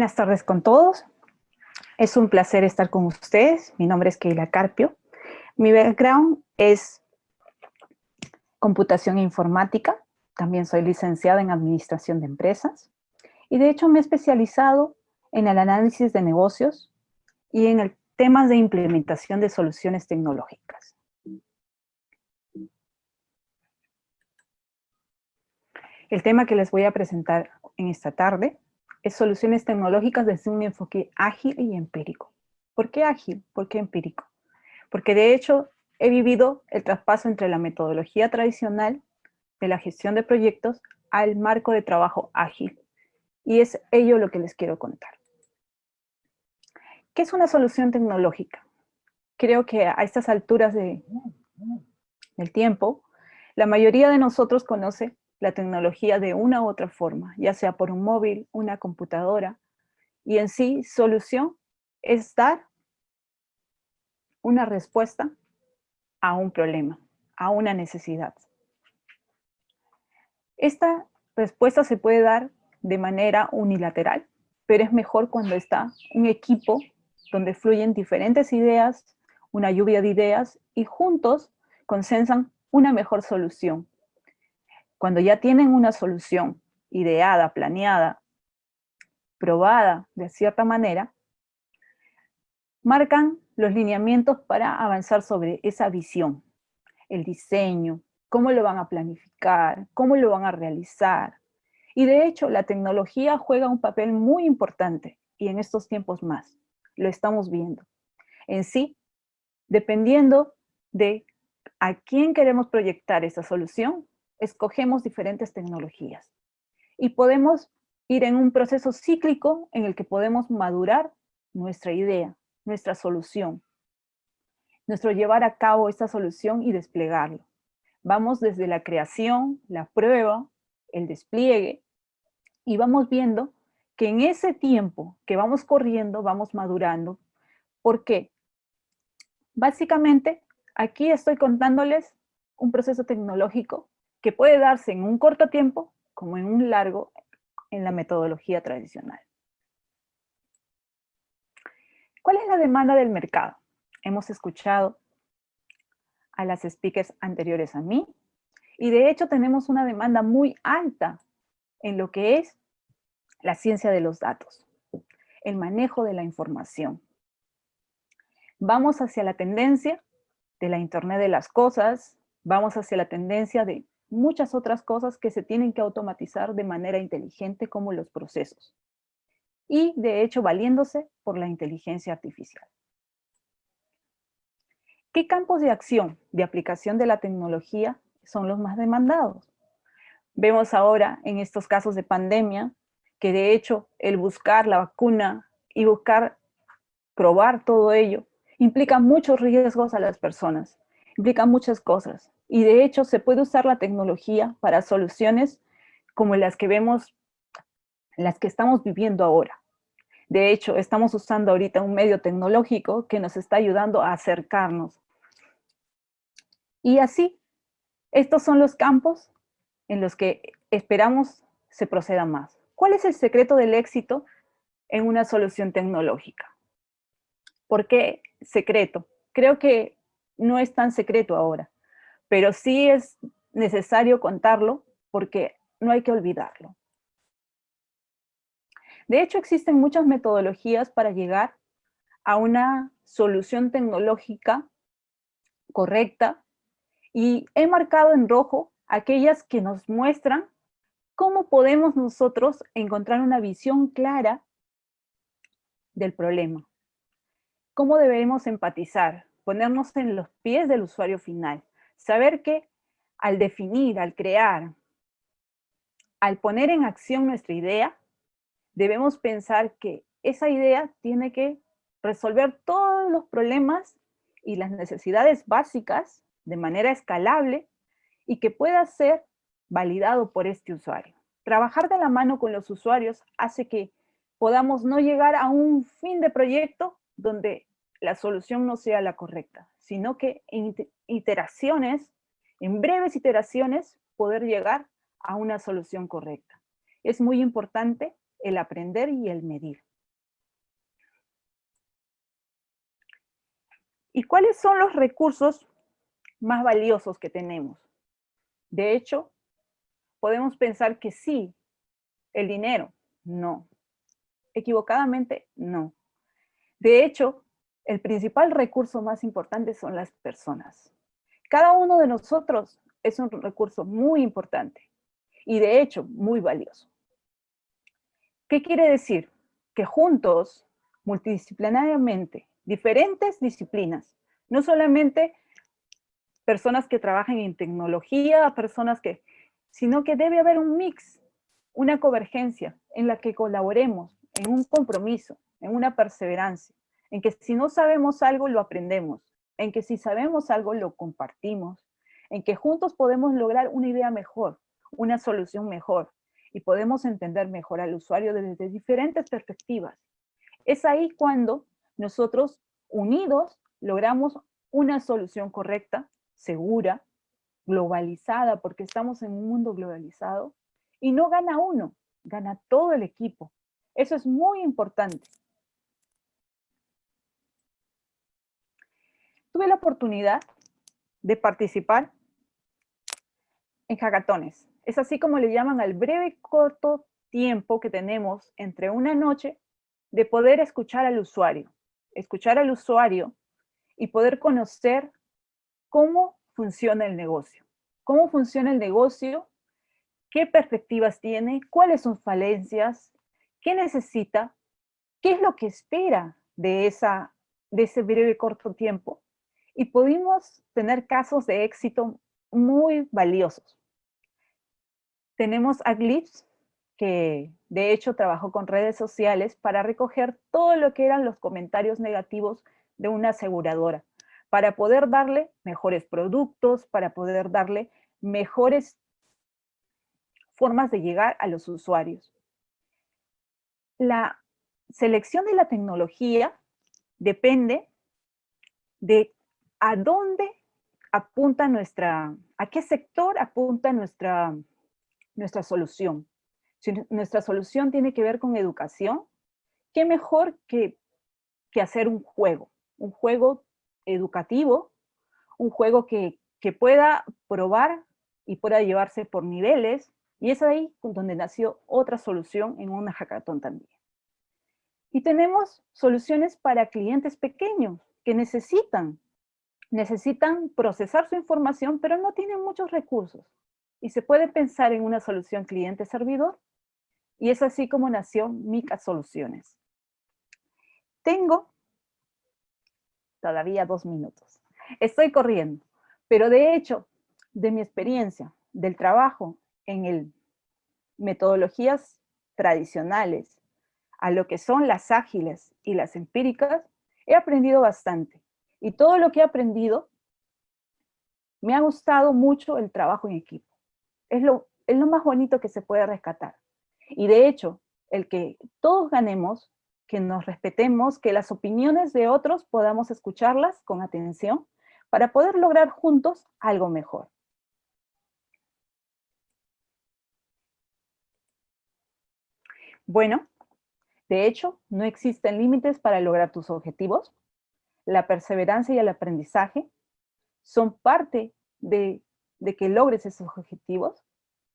Buenas tardes con todos. Es un placer estar con ustedes. Mi nombre es Keila Carpio. Mi background es computación e informática. También soy licenciada en administración de empresas. Y de hecho me he especializado en el análisis de negocios y en el temas de implementación de soluciones tecnológicas. El tema que les voy a presentar en esta tarde soluciones tecnológicas desde un enfoque ágil y empírico. ¿Por qué ágil? ¿Por qué empírico? Porque de hecho he vivido el traspaso entre la metodología tradicional de la gestión de proyectos al marco de trabajo ágil. Y es ello lo que les quiero contar. ¿Qué es una solución tecnológica? Creo que a estas alturas de, del tiempo, la mayoría de nosotros conoce la tecnología de una u otra forma, ya sea por un móvil, una computadora, y en sí, solución es dar una respuesta a un problema, a una necesidad. Esta respuesta se puede dar de manera unilateral, pero es mejor cuando está un equipo donde fluyen diferentes ideas, una lluvia de ideas, y juntos consensan una mejor solución, cuando ya tienen una solución ideada, planeada, probada de cierta manera, marcan los lineamientos para avanzar sobre esa visión, el diseño, cómo lo van a planificar, cómo lo van a realizar. Y de hecho, la tecnología juega un papel muy importante, y en estos tiempos más, lo estamos viendo. En sí, dependiendo de a quién queremos proyectar esa solución, escogemos diferentes tecnologías. Y podemos ir en un proceso cíclico en el que podemos madurar nuestra idea, nuestra solución, nuestro llevar a cabo esta solución y desplegarlo. Vamos desde la creación, la prueba, el despliegue, y vamos viendo que en ese tiempo que vamos corriendo, vamos madurando. ¿Por qué? Básicamente, aquí estoy contándoles un proceso tecnológico que puede darse en un corto tiempo como en un largo en la metodología tradicional. ¿Cuál es la demanda del mercado? Hemos escuchado a las speakers anteriores a mí, y de hecho tenemos una demanda muy alta en lo que es la ciencia de los datos, el manejo de la información. Vamos hacia la tendencia de la Internet de las cosas, vamos hacia la tendencia de muchas otras cosas que se tienen que automatizar de manera inteligente como los procesos. Y de hecho valiéndose por la inteligencia artificial. ¿Qué campos de acción de aplicación de la tecnología son los más demandados? Vemos ahora en estos casos de pandemia que de hecho el buscar la vacuna y buscar probar todo ello implica muchos riesgos a las personas, implica muchas cosas. Y de hecho se puede usar la tecnología para soluciones como las que vemos, las que estamos viviendo ahora. De hecho, estamos usando ahorita un medio tecnológico que nos está ayudando a acercarnos. Y así, estos son los campos en los que esperamos se proceda más. ¿Cuál es el secreto del éxito en una solución tecnológica? ¿Por qué secreto? Creo que no es tan secreto ahora pero sí es necesario contarlo porque no hay que olvidarlo. De hecho, existen muchas metodologías para llegar a una solución tecnológica correcta y he marcado en rojo aquellas que nos muestran cómo podemos nosotros encontrar una visión clara del problema. Cómo debemos empatizar, ponernos en los pies del usuario final. Saber que al definir, al crear, al poner en acción nuestra idea, debemos pensar que esa idea tiene que resolver todos los problemas y las necesidades básicas de manera escalable y que pueda ser validado por este usuario. Trabajar de la mano con los usuarios hace que podamos no llegar a un fin de proyecto donde la solución no sea la correcta, sino que en iteraciones, en breves iteraciones, poder llegar a una solución correcta. Es muy importante el aprender y el medir. ¿Y cuáles son los recursos más valiosos que tenemos? De hecho, podemos pensar que sí, el dinero, no. Equivocadamente, no. De hecho, el principal recurso más importante son las personas. Cada uno de nosotros es un recurso muy importante y de hecho muy valioso. ¿Qué quiere decir? Que juntos, multidisciplinariamente, diferentes disciplinas, no solamente personas que trabajan en tecnología, personas que, sino que debe haber un mix, una convergencia en la que colaboremos, en un compromiso, en una perseverancia, en que si no sabemos algo lo aprendemos, en que si sabemos algo lo compartimos, en que juntos podemos lograr una idea mejor, una solución mejor, y podemos entender mejor al usuario desde diferentes perspectivas. Es ahí cuando nosotros, unidos, logramos una solución correcta, segura, globalizada, porque estamos en un mundo globalizado, y no gana uno, gana todo el equipo. Eso es muy importante. Tuve la oportunidad de participar en hackatones. Es así como le llaman al breve corto tiempo que tenemos entre una noche de poder escuchar al usuario, escuchar al usuario y poder conocer cómo funciona el negocio, cómo funciona el negocio, qué perspectivas tiene, cuáles son falencias, qué necesita, qué es lo que espera de, esa, de ese breve corto tiempo. Y pudimos tener casos de éxito muy valiosos. Tenemos a Glitch, que de hecho trabajó con redes sociales para recoger todo lo que eran los comentarios negativos de una aseguradora, para poder darle mejores productos, para poder darle mejores formas de llegar a los usuarios. La selección de la tecnología depende de a dónde apunta nuestra, a qué sector apunta nuestra nuestra solución. Si nuestra solución tiene que ver con educación, qué mejor que, que hacer un juego, un juego educativo, un juego que, que pueda probar y pueda llevarse por niveles, y es ahí donde nació otra solución en una hackathon también. Y tenemos soluciones para clientes pequeños que necesitan, necesitan procesar su información, pero no tienen muchos recursos y se puede pensar en una solución cliente-servidor, y es así como nació Mica Soluciones. Tengo todavía dos minutos. Estoy corriendo, pero de hecho, de mi experiencia, del trabajo en el metodologías tradicionales, a lo que son las ágiles y las empíricas, he aprendido bastante. Y todo lo que he aprendido, me ha gustado mucho el trabajo en equipo es lo, es lo más bonito que se puede rescatar. Y de hecho, el que todos ganemos, que nos respetemos, que las opiniones de otros podamos escucharlas con atención para poder lograr juntos algo mejor. Bueno, de hecho, no existen límites para lograr tus objetivos. La perseverancia y el aprendizaje son parte de de que logres esos objetivos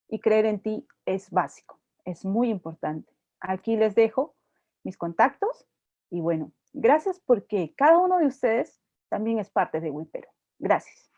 y creer en ti es básico, es muy importante. Aquí les dejo mis contactos y bueno, gracias porque cada uno de ustedes también es parte de Wipero. Gracias.